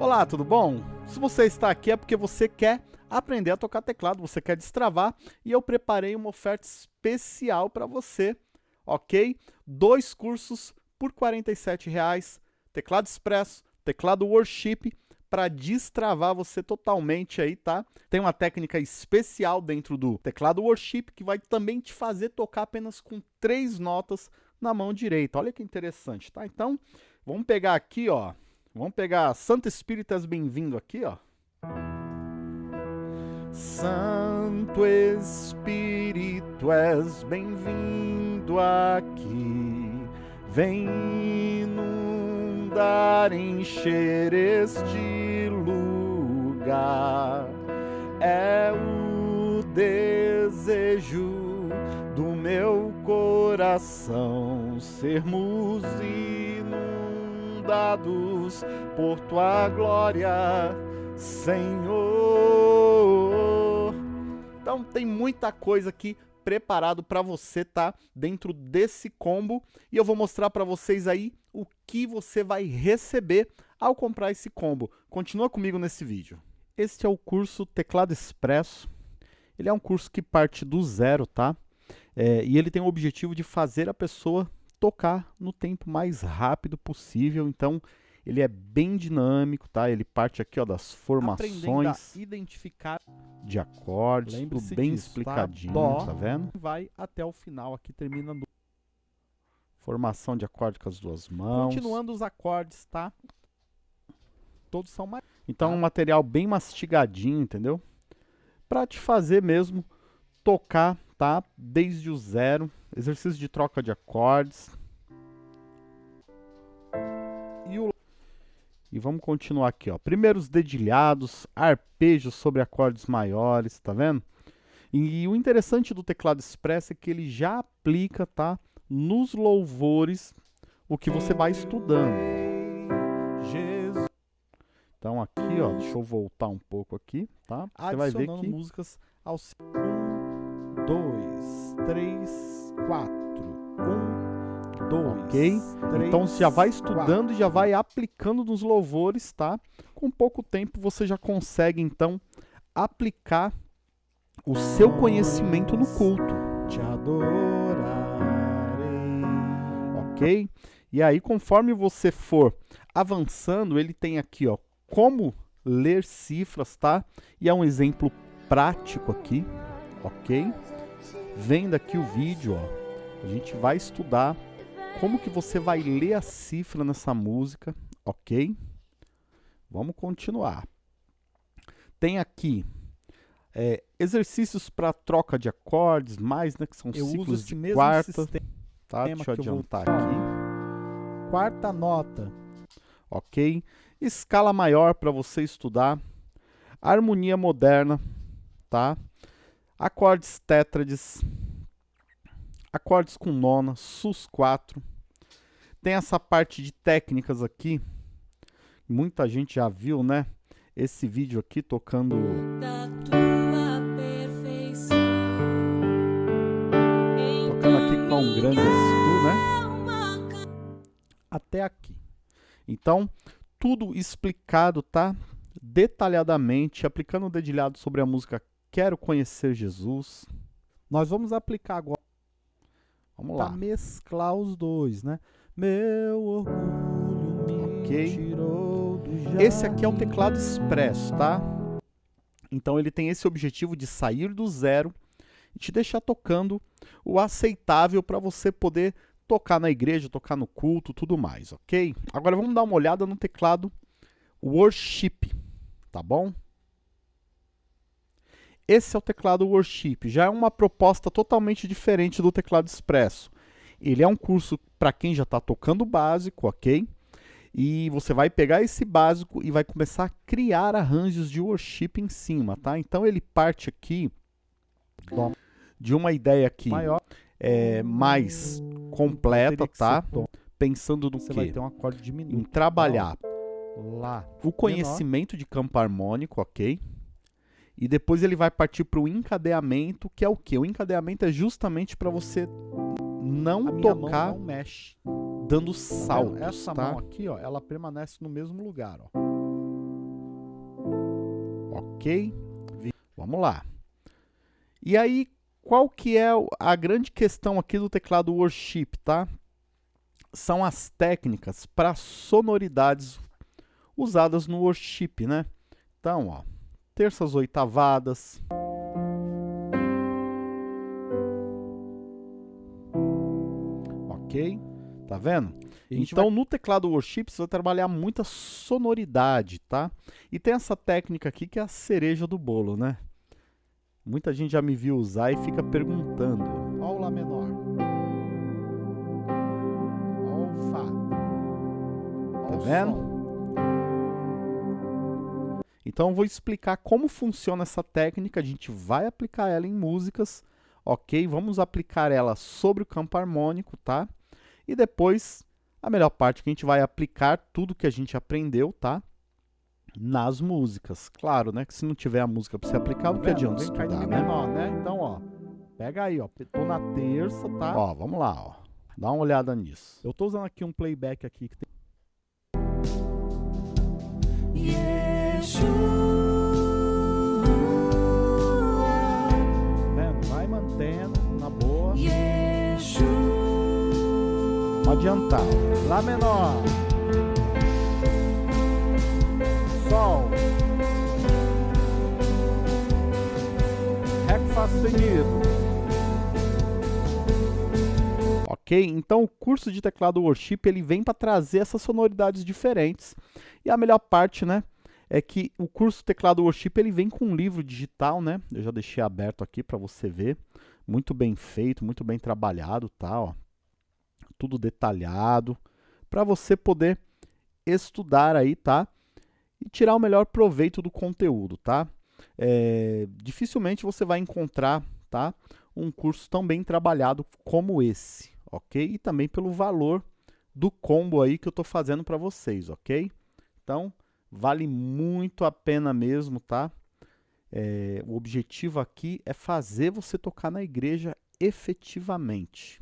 Olá, tudo bom? Se você está aqui é porque você quer aprender a tocar teclado, você quer destravar e eu preparei uma oferta especial para você, ok? Dois cursos por R$ reais, teclado expresso, teclado worship, para destravar você totalmente aí, tá? Tem uma técnica especial dentro do teclado worship que vai também te fazer tocar apenas com três notas na mão direita. Olha que interessante, tá? Então, vamos pegar aqui, ó, Vamos pegar Santo Espírito és bem-vindo aqui, ó. Santo Espírito és bem-vindo aqui. Vem inundar, encher este lugar. É o desejo do meu coração sermos dados por tua glória, Senhor. Então tem muita coisa aqui preparado para você tá dentro desse combo e eu vou mostrar para vocês aí o que você vai receber ao comprar esse combo. Continua comigo nesse vídeo. Este é o curso Teclado Expresso. Ele é um curso que parte do zero, tá? É, e ele tem o objetivo de fazer a pessoa tocar no tempo mais rápido possível. Então, ele é bem dinâmico, tá? Ele parte aqui ó, das formações identificar de acordes, tudo bem disso, tá? explicadinho, tá? tá vendo? Vai até o final aqui, termina no... Formação de acorde com as duas mãos. Continuando os acordes, tá? Todos são mais... Então, um material bem mastigadinho, entendeu? Para te fazer mesmo tocar, tá? Desde o zero exercício de troca de acordes. E vamos continuar aqui, ó. Primeiros dedilhados, arpejos sobre acordes maiores, tá vendo? E, e o interessante do teclado expresso é que ele já aplica, tá? Nos louvores, o que você vai estudando. Então aqui, ó, deixa eu voltar um pouco aqui, tá? Você vai ver que músicas aos 1 2 3 4, 1, 2, ok? 3, então você já vai estudando e já vai aplicando nos louvores, tá? Com pouco tempo você já consegue então aplicar o seu conhecimento no culto. Te adorarei. Ok? E aí, conforme você for avançando, ele tem aqui, ó, como ler cifras, tá? E é um exemplo prático aqui, ok? Vendo aqui o vídeo, ó, a gente vai estudar como que você vai ler a cifra nessa música, ok? Vamos continuar. Tem aqui é, exercícios para troca de acordes, mais, né, que são eu ciclos de quarta. Tá, deixa eu adiantar eu aqui. Quarta nota. Ok? Escala maior para você estudar. Harmonia moderna, tá? acordes tétrades, acordes com nona, sus4. Tem essa parte de técnicas aqui, muita gente já viu, né? Esse vídeo aqui tocando... Tocando aqui com um grande tu, né? Até aqui. Então, tudo explicado, tá? Detalhadamente, aplicando o dedilhado sobre a música quero conhecer Jesus. Nós vamos aplicar agora. Vamos lá. Para mesclar os dois, né? Meu orgulho me okay. tirou do jardim. Esse aqui é um teclado expresso, tá? Então ele tem esse objetivo de sair do zero e te deixar tocando o aceitável para você poder tocar na igreja, tocar no culto, tudo mais, ok? Agora vamos dar uma olhada no teclado Worship, tá bom? Esse é o teclado Worship, já é uma proposta totalmente diferente do teclado Expresso. Ele é um curso para quem já está tocando básico, ok? E você vai pegar esse básico e vai começar a criar arranjos de worship em cima, tá? Então ele parte aqui de uma ideia aqui Maior. É, mais completa, tá? Pensando no quê? Um em trabalhar lá o conhecimento menor. de campo harmônico, ok? E depois ele vai partir para o encadeamento, que é o que? O encadeamento é justamente para você não tocar não mexe. dando saltos, Essa tá? mão aqui, ó, ela permanece no mesmo lugar, ó. ok? Vamos lá. E aí, qual que é a grande questão aqui do teclado Worship, tá? São as técnicas para sonoridades usadas no Worship, né? Então, ó, terças oitavadas. Ok? Tá vendo? Então, vai... no teclado Worship, você vai trabalhar muita sonoridade, tá? E tem essa técnica aqui que é a cereja do bolo, né? Muita gente já me viu usar e fica perguntando. Ó o Lá menor. Ó o Fá. Ó tá vendo? Sol. Então eu vou explicar como funciona essa técnica, a gente vai aplicar ela em músicas, ok? Vamos aplicar ela sobre o campo harmônico, tá? E depois, a melhor parte que a gente vai aplicar tudo que a gente aprendeu, tá? nas músicas. Claro, né? Que se não tiver a música para você aplicar, o que adianta estudar, né? menor, né? Então, ó, pega aí, ó. Tô na terça, tá? Ó, vamos lá, ó. Dá uma olhada nisso. Eu tô usando aqui um playback aqui que tem... adiantar. Lá menor. Sol. Ré Fá sustenido. Ok? Então o curso de teclado Worship ele vem para trazer essas sonoridades diferentes. E a melhor parte, né? É que o curso teclado Worship ele vem com um livro digital, né? Eu já deixei aberto aqui para você ver. Muito bem feito, muito bem trabalhado, tá? Ó. Tudo detalhado para você poder estudar aí, tá? e tirar o melhor proveito do conteúdo, tá? É, dificilmente você vai encontrar, tá? Um curso tão bem trabalhado como esse, ok? E também pelo valor do combo aí que eu estou fazendo para vocês, ok? Então, vale muito a pena mesmo, tá? É, o objetivo aqui é fazer você tocar na igreja efetivamente.